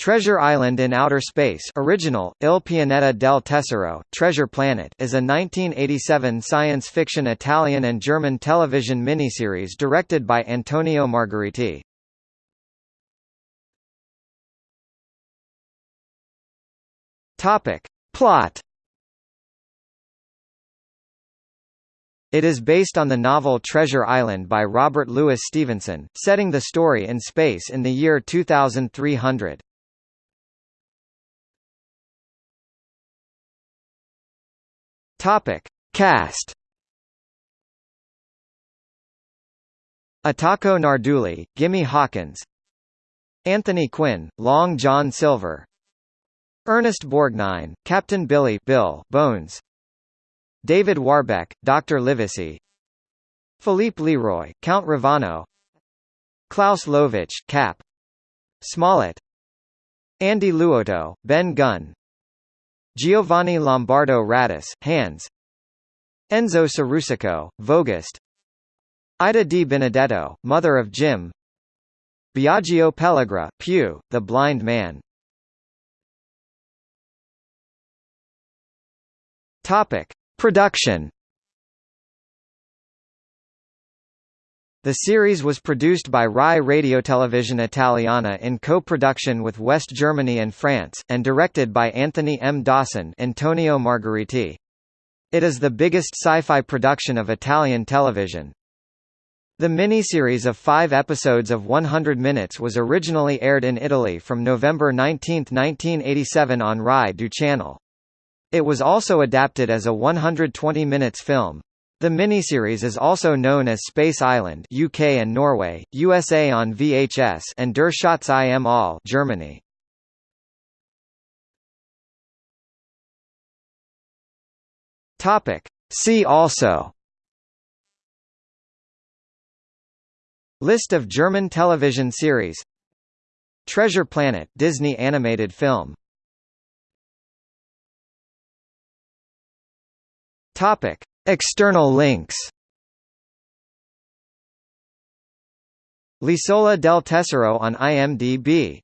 Treasure Island in Outer Space original, Il Pianeta del Tesoro, Treasure Planet is a 1987 science fiction Italian and German television miniseries directed by Antonio Margheriti. Plot It is based on the novel Treasure Island by Robert Louis Stevenson, setting the story in space in the year 2300. Topic: Cast. Itaco Nardulli, Jim Hawkins, Anthony Quinn, Long John Silver, Ernest Borgnine, Captain Billy Bill Bones, David Warbeck, Dr. Livesey, Philippe Leroy, Count Ravano, Klaus Löwitsch, Cap, Smollett, Andy Luotto, Ben Gunn, Giovanni Lombardo Radice, Hans. Enzo Cerusico, Vogust Ida Di Benedetto, mother of Jim. Biagio Pelligra, Pew, the blind man. Topic. Production The series was produced by Rai Radiotelevisione Italiana in co-production with West Germany and France, and directed by Anthony M. Dawson Antonio Margheriti. It is the biggest sci-fi production of Italian television. The miniseries of five episodes of 100 minutes was originally aired in Italy from November 19, 1987 on Rai 2 channel. It was also adapted as a 120 minutes film. The miniseries is also known as Space Island UK and Norway, USA on VHS and Der Schatz im All Germany. Topic. See also List of German television series Treasure Planet Disney animated film Topic External links. L'Isola del Tesoro on IMDb